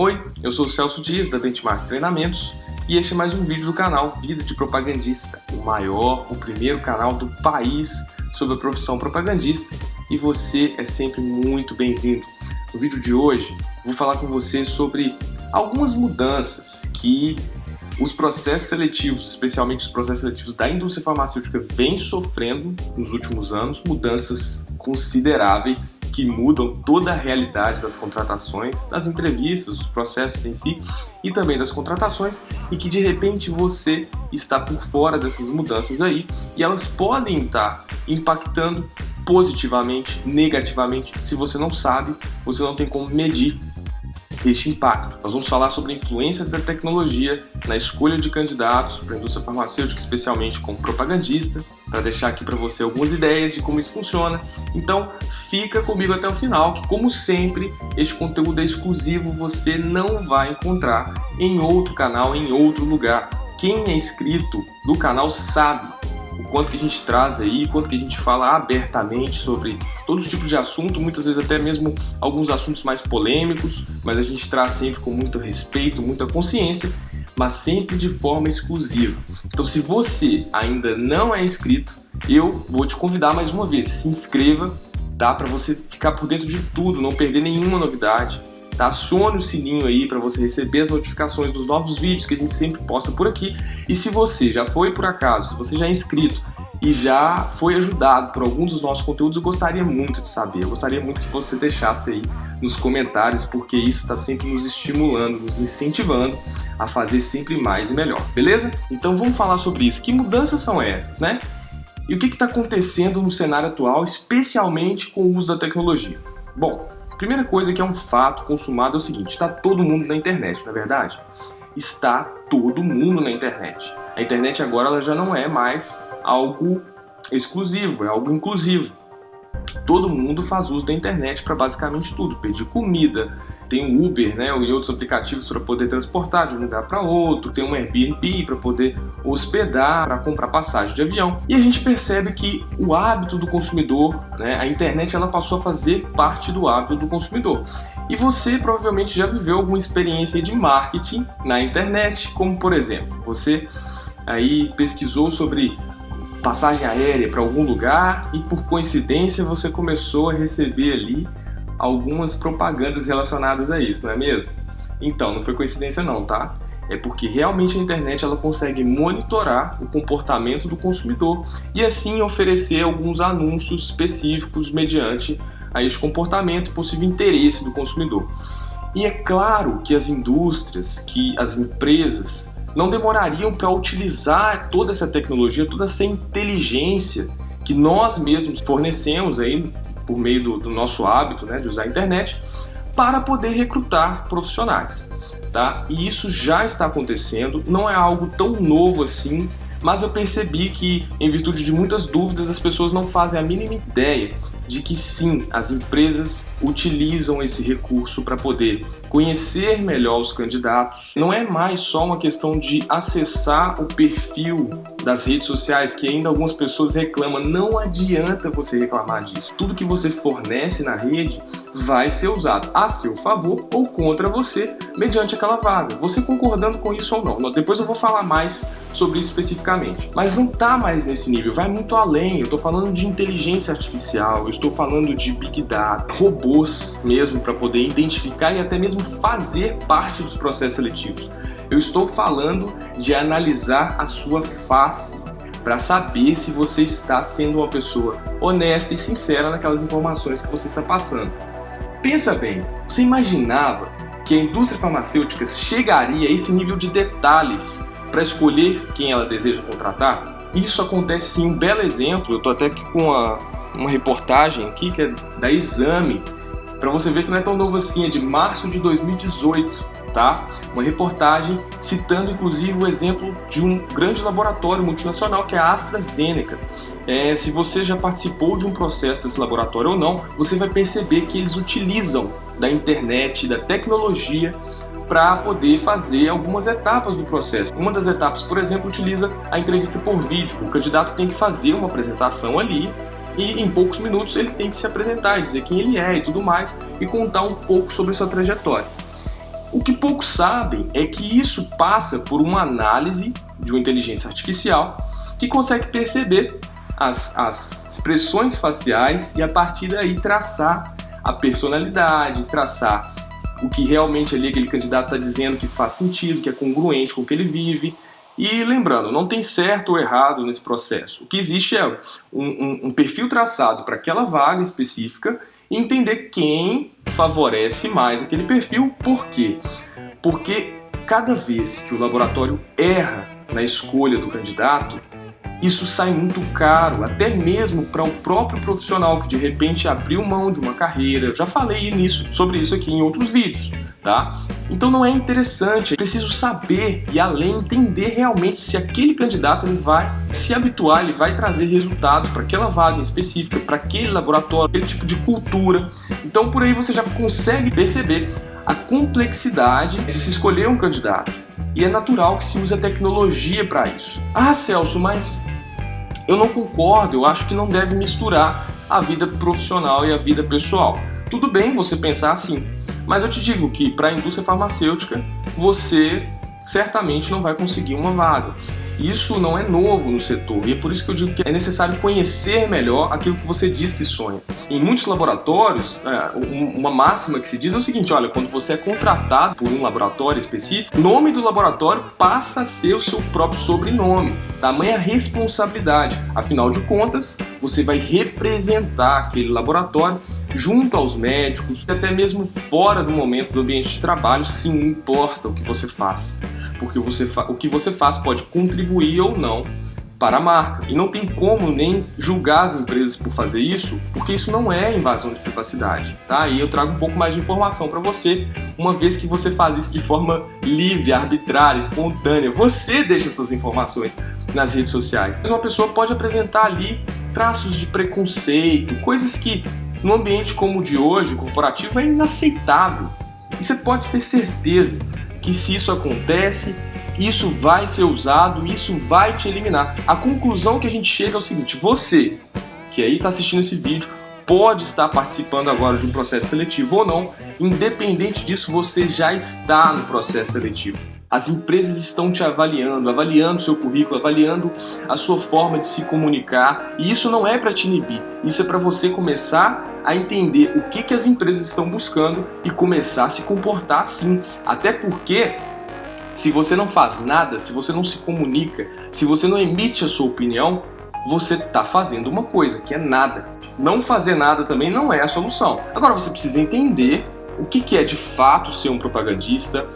Oi, eu sou o Celso Dias da Benchmark Treinamentos e este é mais um vídeo do canal Vida de Propagandista, o maior, o primeiro canal do país sobre a profissão propagandista e você é sempre muito bem-vindo. No vídeo de hoje vou falar com você sobre algumas mudanças que os processos seletivos, especialmente os processos seletivos da indústria farmacêutica, vêm sofrendo nos últimos anos mudanças consideráveis que mudam toda a realidade das contratações, das entrevistas, dos processos em si e também das contratações e que de repente você está por fora dessas mudanças aí e elas podem estar impactando positivamente, negativamente. Se você não sabe, você não tem como medir este impacto. Nós vamos falar sobre a influência da tecnologia na escolha de candidatos para a indústria farmacêutica, especialmente como propagandista, para deixar aqui para você algumas ideias de como isso funciona. Então, fica comigo até o final, que como sempre, este conteúdo é exclusivo, você não vai encontrar em outro canal, em outro lugar. Quem é inscrito no canal sabe o quanto que a gente traz aí, o quanto que a gente fala abertamente sobre todos os tipos de assunto, muitas vezes até mesmo alguns assuntos mais polêmicos, mas a gente traz sempre com muito respeito, muita consciência, mas sempre de forma exclusiva. Então se você ainda não é inscrito, eu vou te convidar mais uma vez, se inscreva, dá para você ficar por dentro de tudo, não perder nenhuma novidade, tá? Acione o sininho aí para você receber as notificações dos novos vídeos que a gente sempre posta por aqui. E se você já foi por acaso, se você já é inscrito e já foi ajudado por alguns dos nossos conteúdos, eu gostaria muito de saber. Eu gostaria muito que você deixasse aí nos comentários, porque isso está sempre nos estimulando, nos incentivando a fazer sempre mais e melhor, beleza? Então vamos falar sobre isso. Que mudanças são essas, né? E o que está acontecendo no cenário atual, especialmente com o uso da tecnologia? Bom, Primeira coisa que é um fato consumado é o seguinte, está todo mundo na internet, não é verdade? Está todo mundo na internet. A internet agora ela já não é mais algo exclusivo, é algo inclusivo. Todo mundo faz uso da internet para basicamente tudo, pedir comida, tem o Uber né, e outros aplicativos para poder transportar de um lugar para outro, tem um Airbnb para poder hospedar, para comprar passagem de avião. E a gente percebe que o hábito do consumidor, né, a internet ela passou a fazer parte do hábito do consumidor. E você provavelmente já viveu alguma experiência de marketing na internet, como por exemplo, você aí pesquisou sobre passagem aérea para algum lugar e por coincidência você começou a receber ali algumas propagandas relacionadas a isso, não é mesmo? Então, não foi coincidência não, tá? É porque realmente a internet ela consegue monitorar o comportamento do consumidor e assim oferecer alguns anúncios específicos mediante a esse comportamento possível interesse do consumidor. E é claro que as indústrias, que as empresas não demorariam para utilizar toda essa tecnologia, toda essa inteligência que nós mesmos fornecemos aí por meio do, do nosso hábito né, de usar a internet, para poder recrutar profissionais. Tá? E isso já está acontecendo, não é algo tão novo assim, mas eu percebi que, em virtude de muitas dúvidas, as pessoas não fazem a mínima ideia de que sim, as empresas utilizam esse recurso para poder conhecer melhor os candidatos. Não é mais só uma questão de acessar o perfil das redes sociais, que ainda algumas pessoas reclamam. Não adianta você reclamar disso. Tudo que você fornece na rede vai ser usado a seu favor ou contra você mediante aquela vaga. Você concordando com isso ou não. Depois eu vou falar mais sobre isso especificamente. Mas não está mais nesse nível, vai muito além. Eu estou falando de inteligência artificial, eu estou falando de big data, robôs mesmo para poder identificar e até mesmo fazer parte dos processos seletivos. Eu estou falando de analisar a sua face para saber se você está sendo uma pessoa honesta e sincera naquelas informações que você está passando. Pensa bem, você imaginava que a indústria farmacêutica chegaria a esse nível de detalhes para escolher quem ela deseja contratar? Isso acontece sim, um belo exemplo, eu estou até aqui com uma, uma reportagem aqui que é da Exame, para você ver que não é tão novo assim, é de março de 2018, tá? Uma reportagem citando inclusive o exemplo de um grande laboratório multinacional que é a AstraZeneca. É, se você já participou de um processo desse laboratório ou não, você vai perceber que eles utilizam da internet, da tecnologia para poder fazer algumas etapas do processo. Uma das etapas, por exemplo, utiliza a entrevista por vídeo. O candidato tem que fazer uma apresentação ali e em poucos minutos ele tem que se apresentar, dizer quem ele é e tudo mais e contar um pouco sobre sua trajetória. O que poucos sabem é que isso passa por uma análise de uma inteligência artificial que consegue perceber as, as expressões faciais e a partir daí traçar a personalidade, traçar o que realmente ali aquele candidato está dizendo que faz sentido, que é congruente com o que ele vive. E lembrando, não tem certo ou errado nesse processo. O que existe é um, um, um perfil traçado para aquela vaga específica e entender quem favorece mais aquele perfil. Por quê? Porque cada vez que o laboratório erra na escolha do candidato, isso sai muito caro, até mesmo para o próprio profissional que de repente abriu mão de uma carreira. Já falei nisso, sobre isso aqui em outros vídeos, tá? Então não é interessante, é preciso saber e além entender realmente se aquele candidato ele vai se habituar, ele vai trazer resultados para aquela vaga específica, para aquele laboratório, aquele tipo de cultura. Então por aí você já consegue perceber a complexidade de se escolher um candidato. E é natural que se use a tecnologia para isso. Ah, Celso, mas eu não concordo, eu acho que não deve misturar a vida profissional e a vida pessoal. Tudo bem você pensar assim, mas eu te digo que para a indústria farmacêutica você certamente não vai conseguir uma vaga. Isso não é novo no setor e é por isso que eu digo que é necessário conhecer melhor aquilo que você diz que sonha. Em muitos laboratórios, é, uma máxima que se diz é o seguinte, olha, quando você é contratado por um laboratório específico, o nome do laboratório passa a ser o seu próprio sobrenome. Tamanha responsabilidade. Afinal de contas, você vai representar aquele laboratório junto aos médicos, até mesmo fora do momento do ambiente de trabalho, sim, importa o que você faz porque você o que você faz pode contribuir ou não para a marca. E não tem como nem julgar as empresas por fazer isso, porque isso não é invasão de privacidade, tá? E eu trago um pouco mais de informação para você, uma vez que você faz isso de forma livre, arbitrária, espontânea. Você deixa suas informações nas redes sociais. Mas uma pessoa pode apresentar ali traços de preconceito, coisas que no ambiente como o de hoje, corporativo, é inaceitável. E você pode ter certeza que se isso acontece, isso vai ser usado, isso vai te eliminar. A conclusão que a gente chega é o seguinte: você que aí está assistindo esse vídeo pode estar participando agora de um processo seletivo ou não, independente disso, você já está no processo seletivo. As empresas estão te avaliando, avaliando seu currículo, avaliando a sua forma de se comunicar. E isso não é para te inibir, isso é para você começar a entender o que, que as empresas estão buscando e começar a se comportar assim. Até porque se você não faz nada, se você não se comunica, se você não emite a sua opinião, você está fazendo uma coisa, que é nada. Não fazer nada também não é a solução. Agora você precisa entender o que, que é de fato ser um propagandista,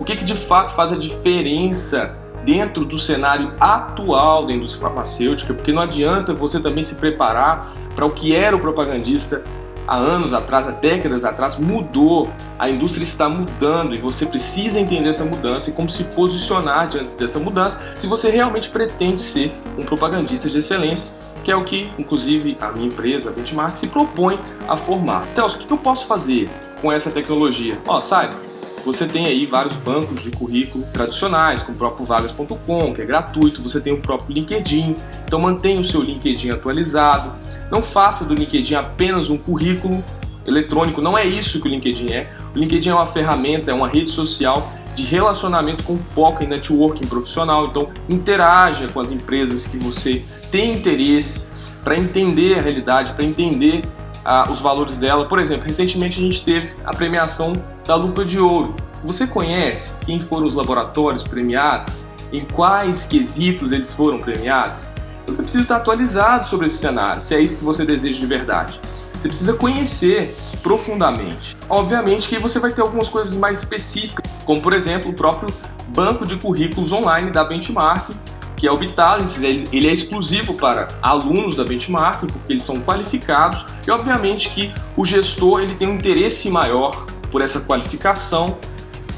o que, que de fato faz a diferença dentro do cenário atual da indústria farmacêutica, porque não adianta você também se preparar para o que era o propagandista há anos atrás, há décadas atrás, mudou. A indústria está mudando e você precisa entender essa mudança e como se posicionar diante dessa mudança se você realmente pretende ser um propagandista de excelência, que é o que, inclusive, a minha empresa, a Benchmark, se propõe a formar. Celso, o que eu posso fazer? com essa tecnologia? Ó, sabe, você tem aí vários bancos de currículo tradicionais, como o próprio vagas.com, que é gratuito, você tem o próprio LinkedIn, então mantenha o seu LinkedIn atualizado, não faça do LinkedIn apenas um currículo eletrônico, não é isso que o LinkedIn é. O LinkedIn é uma ferramenta, é uma rede social de relacionamento com foco em networking profissional, então interaja com as empresas que você tem interesse para entender a realidade, para entender os valores dela. Por exemplo, recentemente a gente teve a premiação da Lupa de Ouro. Você conhece quem foram os laboratórios premiados? Em quais quesitos eles foram premiados? Você precisa estar atualizado sobre esse cenário, se é isso que você deseja de verdade. Você precisa conhecer profundamente. Obviamente que você vai ter algumas coisas mais específicas, como por exemplo o próprio banco de currículos online da Benchmark, que é o Bitalent, ele é exclusivo para alunos da Benchmark, porque eles são qualificados, e obviamente que o gestor ele tem um interesse maior por essa qualificação,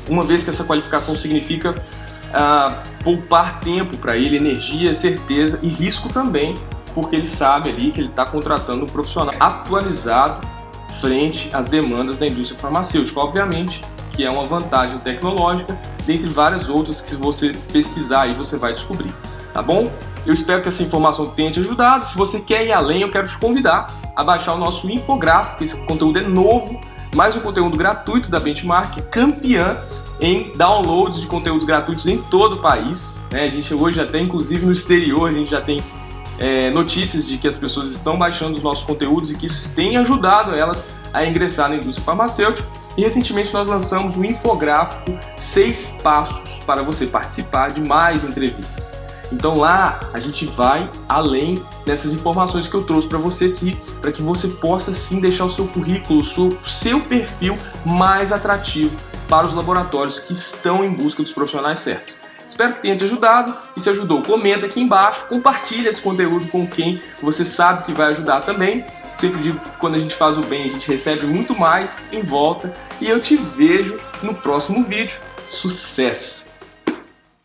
uma vez que essa qualificação significa uh, poupar tempo para ele, energia, certeza e risco também, porque ele sabe ali que ele está contratando um profissional atualizado frente às demandas da indústria farmacêutica. Obviamente que é uma vantagem tecnológica, dentre várias outras que você pesquisar aí você vai descobrir tá bom? Eu espero que essa informação tenha te ajudado. Se você quer ir além, eu quero te convidar a baixar o nosso infográfico. Esse conteúdo é novo, mais um conteúdo gratuito da Benchmark, campeã em downloads de conteúdos gratuitos em todo o país. Né? A gente hoje já inclusive no exterior, a gente já tem é, notícias de que as pessoas estão baixando os nossos conteúdos e que isso tem ajudado elas a ingressar na indústria farmacêutica. Recentemente nós lançamos um infográfico seis passos para você participar de mais entrevistas. Então lá a gente vai além dessas informações que eu trouxe para você aqui, para que você possa sim deixar o seu currículo, o seu, seu perfil mais atrativo para os laboratórios que estão em busca dos profissionais certos. Espero que tenha te ajudado e se ajudou, comenta aqui embaixo, compartilha esse conteúdo com quem você sabe que vai ajudar também. Sempre digo que quando a gente faz o bem, a gente recebe muito mais em volta e eu te vejo no próximo vídeo. Sucesso!